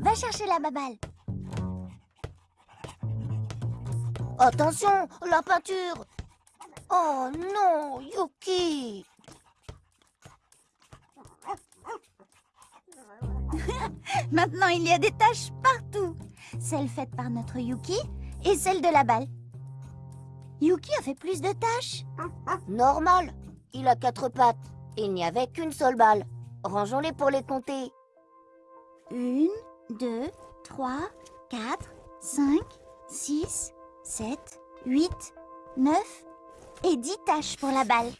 Va chercher la baballe. Attention, la peinture Oh non, Yuki Maintenant, il y a des taches partout. Celle faite par notre Yuki et celle de la balle. Yuki a fait plus de taches. Normal, il a quatre pattes. Il n'y avait qu'une seule balle. Rangeons-les pour les compter. Une, deux, trois, quatre, cinq, six, sept, huit, neuf et dix taches pour la balle.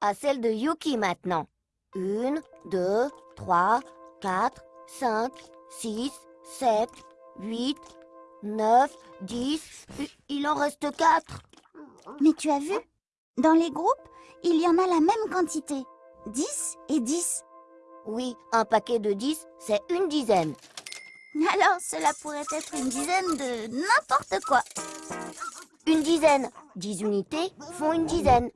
À celle de Yuki maintenant. Une, deux, trois, quatre, cinq, six, sept, huit, neuf, dix. Il en reste quatre. Mais tu as vu Dans les groupes, il y en a la même quantité. 10 et 10. Oui, un paquet de 10, c'est une dizaine. Alors, cela pourrait être une dizaine de n'importe quoi. Une dizaine. 10 unités font une dizaine.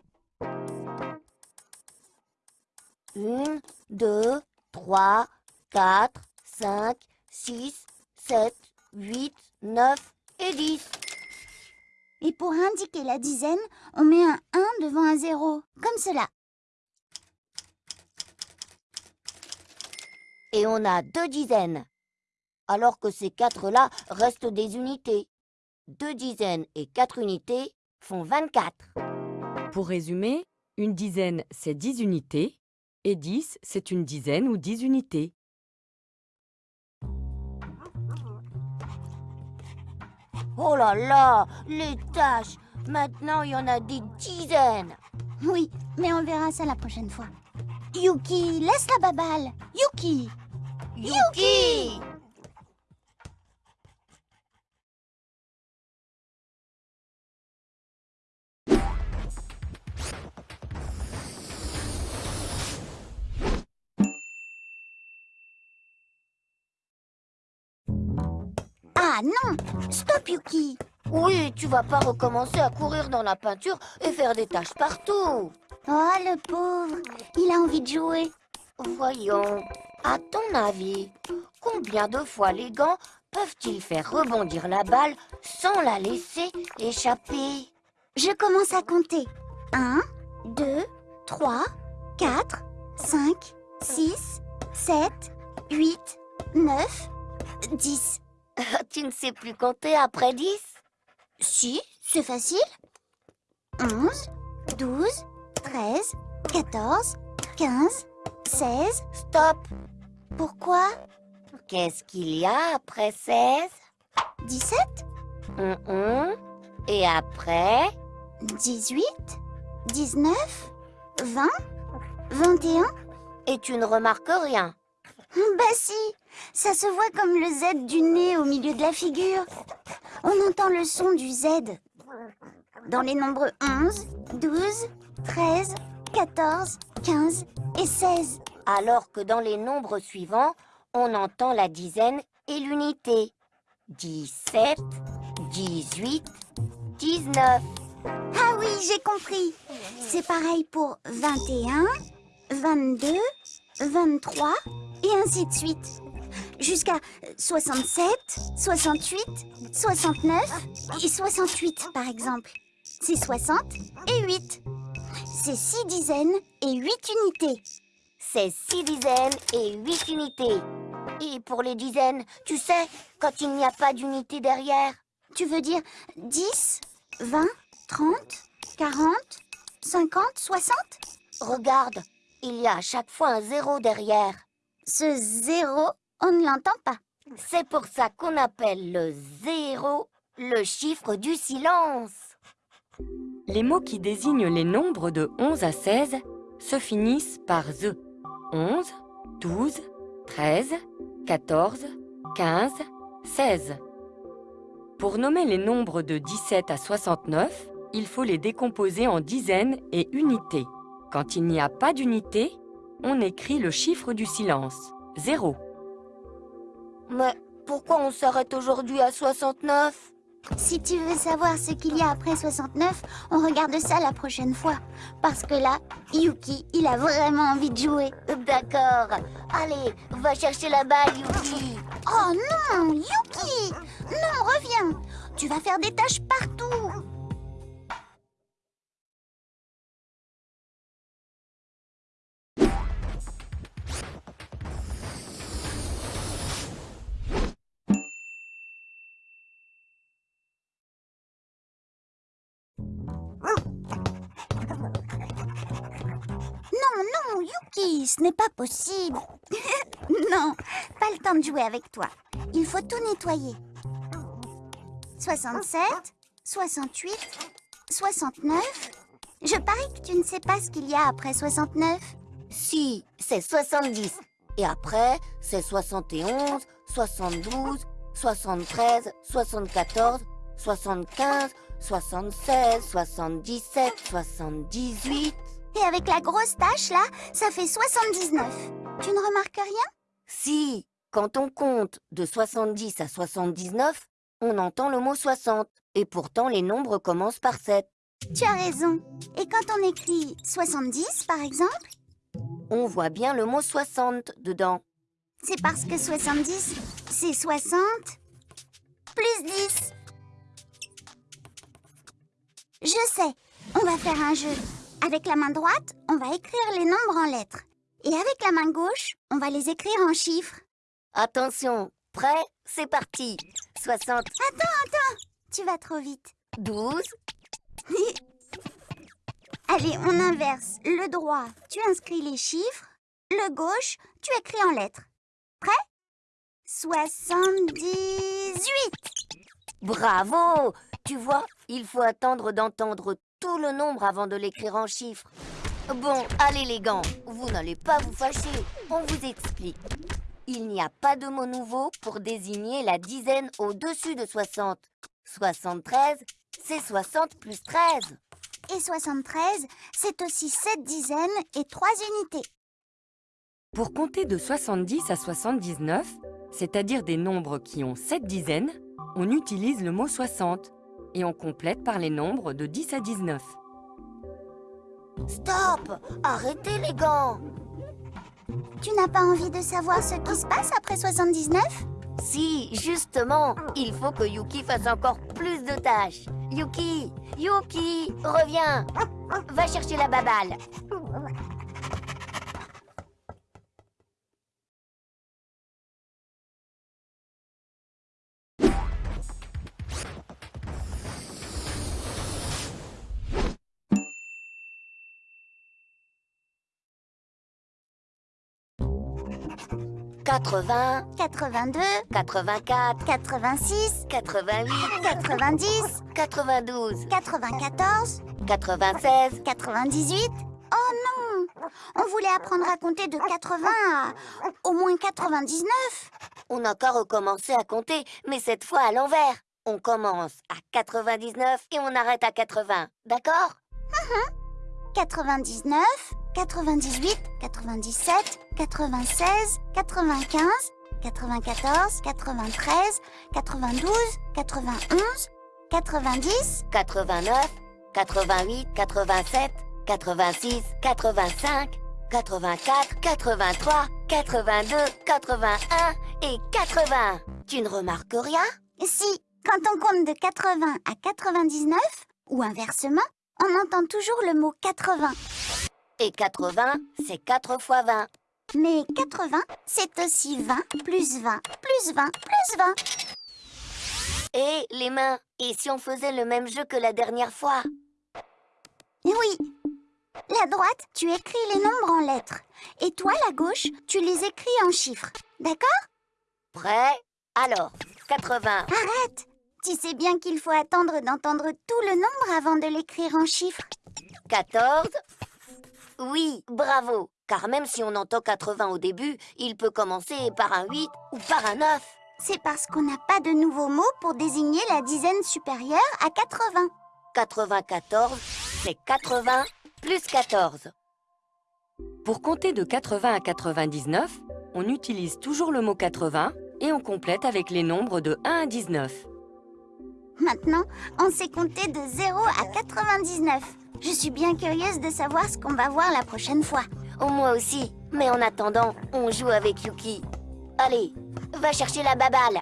Une, deux, trois, quatre, cinq, six, sept, huit, neuf et dix. Et pour indiquer la dizaine, on met un 1 devant un 0, comme cela. Et on a deux dizaines. Alors que ces quatre-là restent des unités. Deux dizaines et quatre unités font 24. Pour résumer, une dizaine, c'est 10 unités, et 10, c'est une dizaine ou 10 unités. Oh là là, les tâches Maintenant, il y en a des dizaines Oui, mais on verra ça la prochaine fois. Yuki, laisse la baballe Yuki Yuki! Ah non! Stop, Yuki! Oui, tu vas pas recommencer à courir dans la peinture et faire des taches partout. Oh, le pauvre! Il a envie de jouer. Voyons, à ton avis, combien de fois les gants peuvent-ils faire rebondir la balle sans la laisser échapper? Je commence à compter. 1, 2, 3, 4, 5, 6, 7, 8, 9, 10. Tu ne sais plus compter après 10 Si, c'est facile. 11, 12, 13, 14, 15, 16. Stop Pourquoi? Qu'est-ce qu'il y a après 16 17, Hum, hum. Et après? 18, 19, 20, 21 Et tu ne remarques rien. Bah si, ça se voit comme le Z du nez au milieu de la figure. On entend le son du Z. Dans les nombres 11, 12, 13, 14, 15 et 16. Alors que dans les nombres suivants, on entend la dizaine et l'unité. 17, 18, 19. Ah oui, j'ai compris. C'est pareil pour 21, 22, 23 et ainsi de suite. Jusqu'à 67, 68, 69 et 68 par exemple. C'est 60 et 8. C'est 6 dizaines et 8 unités. C'est 6 dizaines et 8 unités. Et pour les dizaines, tu sais, quand il n'y a pas d'unité derrière, Tu veux dire 10, 20, 30, 40, 50, 60 regarde, il y a à chaque fois un zéro derrière. Ce zéro, on ne l'entend pas. C'est pour ça qu'on appelle le zéro le chiffre du silence. Les mots qui désignent les nombres de 11 à 16 se finissent par ZE. 11, 12, 13, 14, 15, 16. Pour nommer les nombres de 17 à 69, il faut les décomposer en dizaines et unités. Quand il n'y a pas d'unité, on écrit le chiffre du silence, 0. Mais pourquoi on s'arrête aujourd'hui à 69 Si tu veux savoir ce qu'il y a après 69, on regarde ça la prochaine fois. Parce que là, Yuki, il a vraiment envie de jouer. D'accord. Allez, va chercher la balle, Yuki. Oh non, Yuki Non, reviens Tu vas faire des tâches partout Non, non, Yuki, ce n'est pas possible. non, pas le temps de jouer avec toi. Il faut tout nettoyer. 67, 68, 69. Je parie que tu ne sais pas ce qu'il y a après 69. Si, c'est 70. Et après, c'est 71, 72, 73, 74, 75, 76, 77, 78. Et avec la grosse tache là, ça fait 79. Tu ne remarques rien? Si, quand on compte de 70 à 79, on entend le mot 60. Et pourtant, les nombres commencent par 7. Tu as raison. Et quand on écrit 70 par exemple, On voit bien le mot 60 dedans. c'est parce que 70, c'est 60 plus 10. Je sais, on va faire un jeu. Avec la main droite, on va écrire les nombres en lettres. Et avec la main gauche, on va les écrire en chiffres. Attention, prêt C'est parti 60, Tu vas trop vite. 12, Allez, on inverse. Le droit, tu inscris les chiffres. Le gauche, tu écris en lettres. Prêt? 78 Bravo Tu vois, il faut attendre d'entendre tout le nombre avant de l'écrire en chiffres. Bon, allez les gants, vous n'allez pas vous fâcher. On vous explique. Il n'y a pas de mot nouveau pour désigner la dizaine au-dessus de 60. 73, c'est 60 plus 13. Et 73, c'est aussi 7 dizaines et 3 unités. Pour compter de 70 à 79, c'est-à-dire des nombres qui ont 7 dizaines, on utilise le mot 60 et on complète par les nombres de 10 à 19. Stop! Arrêtez les gants! Tu n'as pas envie de savoir ce qui se passe après 79 Si, justement Il faut que Yuki fasse encore plus de tâches. Yuki Yuki Reviens. Va chercher la babale 80, 82, 84, 86, 88, 90, 92, 94, 96, 98. Oh non On voulait apprendre à compter de 80 à au moins 99. On a encore recommencé à compter, mais cette fois à l'envers. On commence à 99 et on arrête à 80, d'accord? Hum hum. 99, 98, 97, 96, 95, 94, 93, 92, 91, 90, 89, 88, 87, 86, 85, 84, 83, 82, 81 et 80. Tu ne remarques rien? Si, quand on compte de 80 à 99, ou inversement, on entend toujours le mot 80. Et 80, c'est 4 fois 20. Mais 80, c'est aussi 20 plus 20 plus 20 plus 20. Et les mains Et si on faisait le même jeu que la dernière fois? Oui. La droite, tu écris les nombres en lettres. Et toi, la gauche, tu les écris en chiffres. D'accord? Prêt? Alors, 80, Arrête Tu sais bien qu'il faut attendre d'entendre tout le nombre avant de l'écrire en chiffres. 14 Oui, bravo Car même si on entend 80 au début, il peut commencer par un 8 ou par un 9. C'est parce qu'on n'a pas de nouveaux mots pour désigner la dizaine supérieure à 80. 94, c'est 80 plus 14. Pour compter de 80 à 99, on utilise toujours le mot 80 et on complète avec les nombres de 1 à 19. Maintenant, on sait compter de 0 à 99. Je suis bien curieuse de savoir ce qu'on va voir la prochaine fois. Oh, moi aussi. Mais en attendant, on joue avec Yuki. Allez, va chercher la baballe.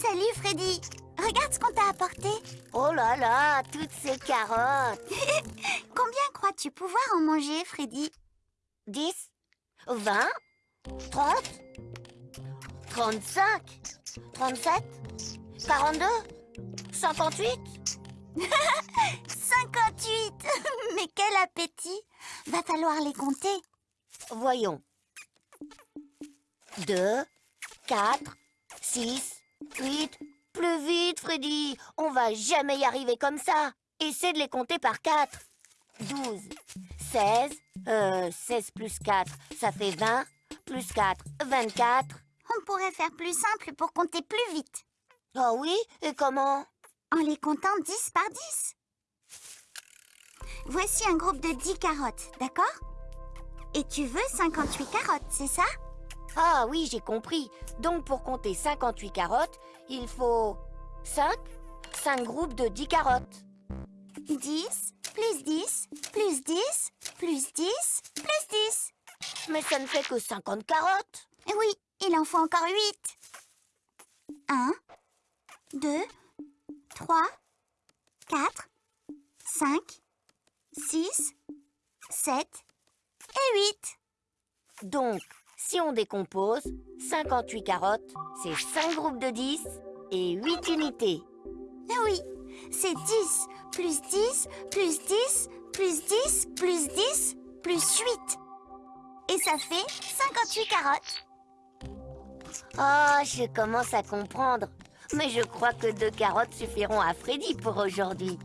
Salut Freddy Regarde ce qu'on t'a apporté. Oh là là, toutes ces carottes. Combien crois-tu pouvoir en manger, Freddy? 10, 20, 30, 35, 37, 42, 58. 58 Mais quel appétit Va falloir les compter. Voyons. 2, 4, 6, 8. Plus vite, Freddy. On va jamais y arriver comme ça. Essaie de les compter par 4. 12, 16, euh, 16 plus 4, ça fait 20, plus 4, 24. On pourrait faire plus simple pour compter plus vite. Ah oui Et comment? En les comptant 10 par 10. Voici un groupe de 10 carottes, d'accord? Et tu veux 58 carottes, c'est ça? Ah oui, j'ai compris. Donc pour compter 58 carottes, il faut 5 5 groupes de 10 carottes. 10, plus 10, plus 10, plus 10, plus 10. Mais ça ne fait que 50 carottes. Oui, il en faut encore 8. 1, 2, 3, 4, 5, 6, 7 et 8. Donc, si on décompose, 58 carottes, c'est 5 groupes de 10 et 8 unités. Oui, c'est 10 plus 10 plus 10 plus 10 plus 10 plus 8. Et ça fait 58 carottes. Ah, je commence à comprendre. Mais je crois que deux carottes suffiront à Freddy pour aujourd'hui.